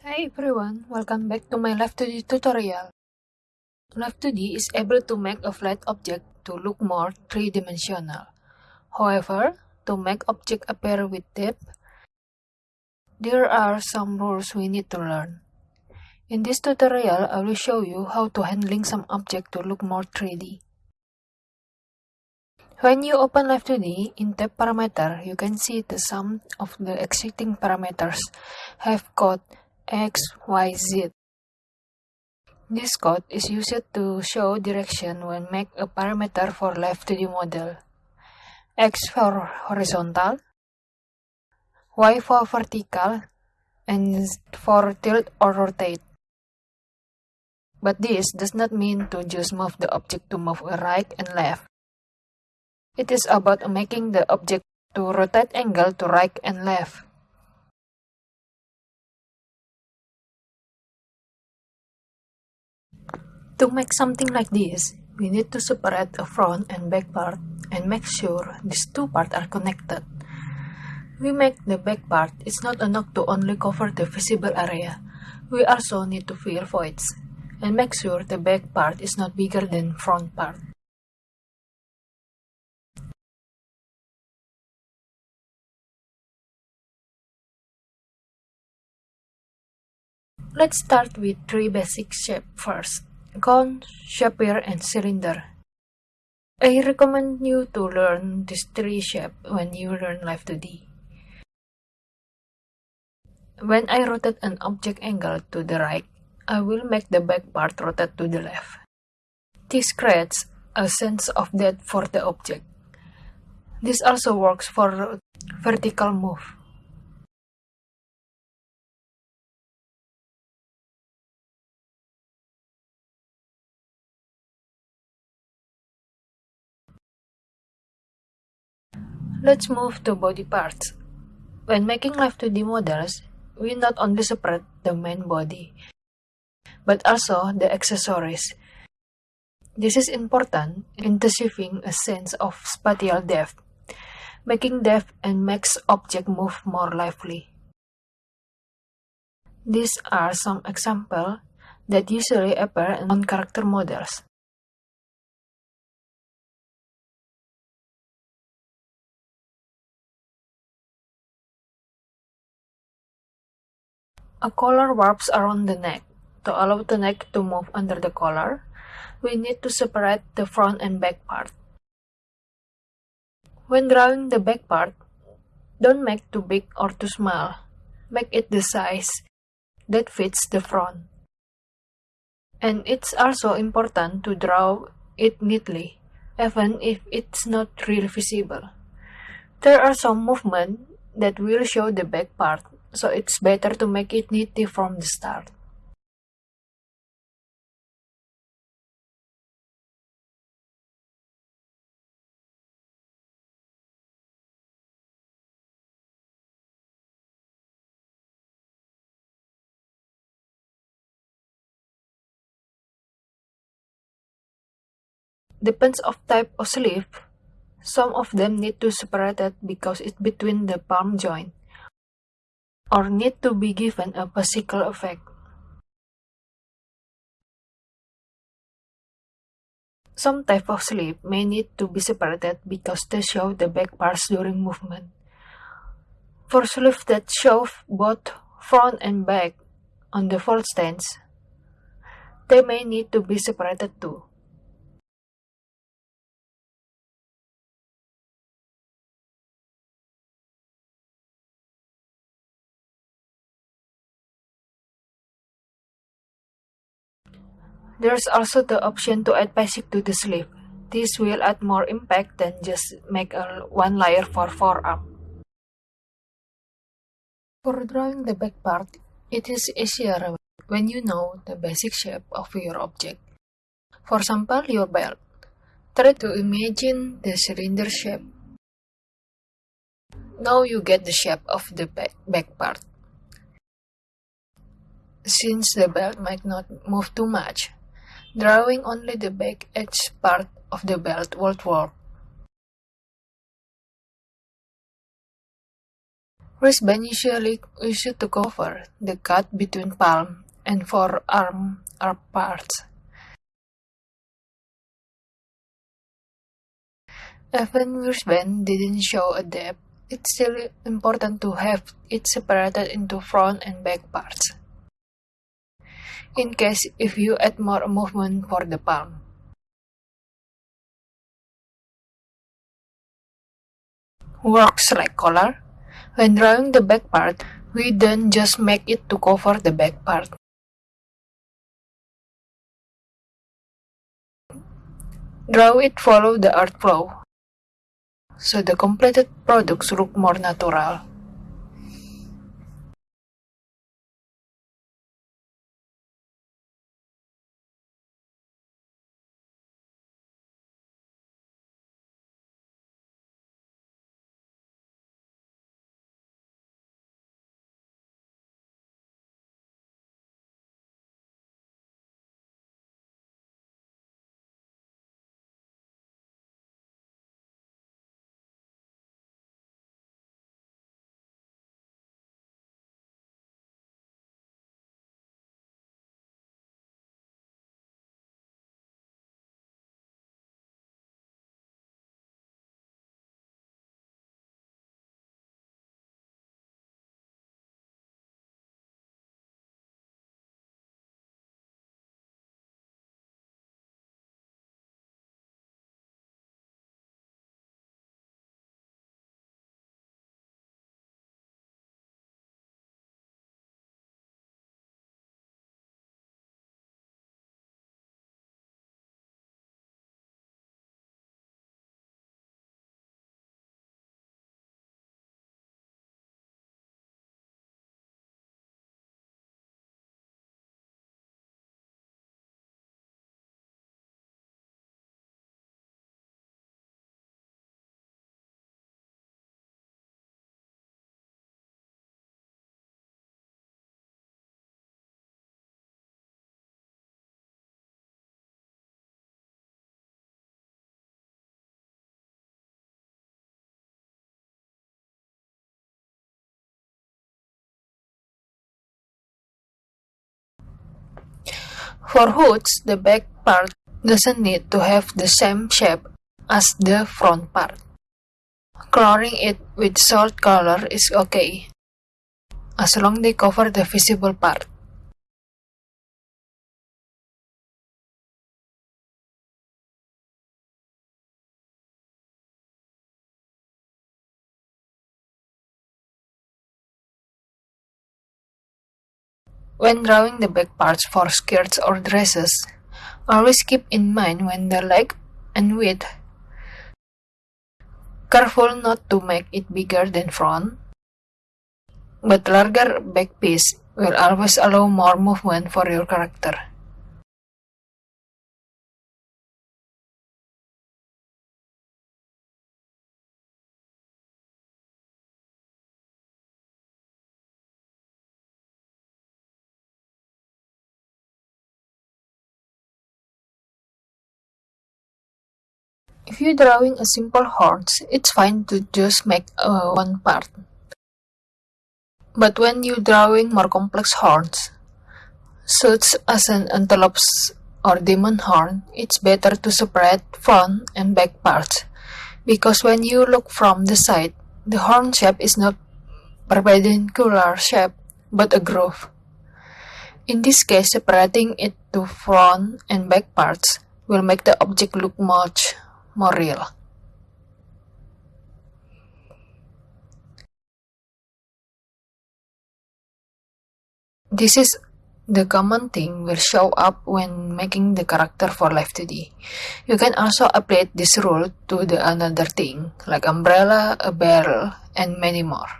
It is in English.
Hi everyone, welcome back to my Live2D tutorial. Live2D is able to make a flat object to look more three-dimensional. However, to make object appear with depth, there are some rules we need to learn. In this tutorial, I will show you how to handling some object to look more 3D. When you open Live2D, in tab parameter, you can see the sum of the existing parameters have code x, y, z. This code is used to show direction when make a parameter for Live2D model. X for horizontal, Y for vertical, and for tilt or rotate. But this does not mean to just move the object to move right and left. It is about making the object to rotate angle to right and left. To make something like this, we need to separate the front and back part and make sure these two parts are connected. We make the back part it's not enough to only cover the visible area. We also need to fill voids and make sure the back part is not bigger than front part. Let's start with three basic shapes first, cone, sphere, and cylinder. I recommend you to learn these three shapes when you learn Live2D. When I rotate an object angle to the right, I will make the back part rotate to the left. This creates a sense of depth for the object. This also works for vertical move. Let's move to body parts. When making Live2D models, we not only separate the main body, but also the accessories. This is important in achieving a sense of spatial depth, making depth and makes object move more lively. These are some examples that usually appear on character models. A collar wraps around the neck. To allow the neck to move under the collar, we need to separate the front and back part. When drawing the back part, don't make too big or too small. Make it the size that fits the front. And it's also important to draw it neatly, even if it's not really visible. There are some movements that will show the back part so it's better to make it nitty from the start. Depends of type of sleeve. Some of them need to separate it because it's between the palm joint or need to be given a physical effect. Some type of sleeve may need to be separated because they show the back parts during movement. For sleeves that show both front and back on the full stance, they may need to be separated too. There's also the option to add basic to the sleeve. This will add more impact than just make a one layer for forearm. For drawing the back part, it is easier when you know the basic shape of your object. For example, your belt. Try to imagine the cylinder shape. Now you get the shape of the back part. Since the belt might not move too much, Drawing only the back edge part of the belt would work. Wristband usually used to cover the cut between palm and forearm are parts. Even wristband didn't show a depth, it's still important to have it separated into front and back parts. In case if you add more movement for the palm. Works like collar. When drawing the back part, we don't just make it to cover the back part. Draw it follow the art flow, so the completed products look more natural. For hoods, the back part doesn't need to have the same shape as the front part. Coloring it with salt color is okay, as long they cover the visible part. When drawing the back parts for skirts or dresses, always keep in mind when the leg and width. Careful not to make it bigger than front, but larger back piece will always allow more movement for your character. If you're drawing a simple horns, it's fine to just make uh, one part. But when you're drawing more complex horns, such as an antelope's or demon horn, it's better to separate front and back parts, because when you look from the side, the horn shape is not perpendicular shape, but a groove. In this case, separating it to front and back parts will make the object look much more real. This is the common thing will show up when making the character for Live 2D. You can also apply this rule to the another thing, like umbrella, a barrel, and many more.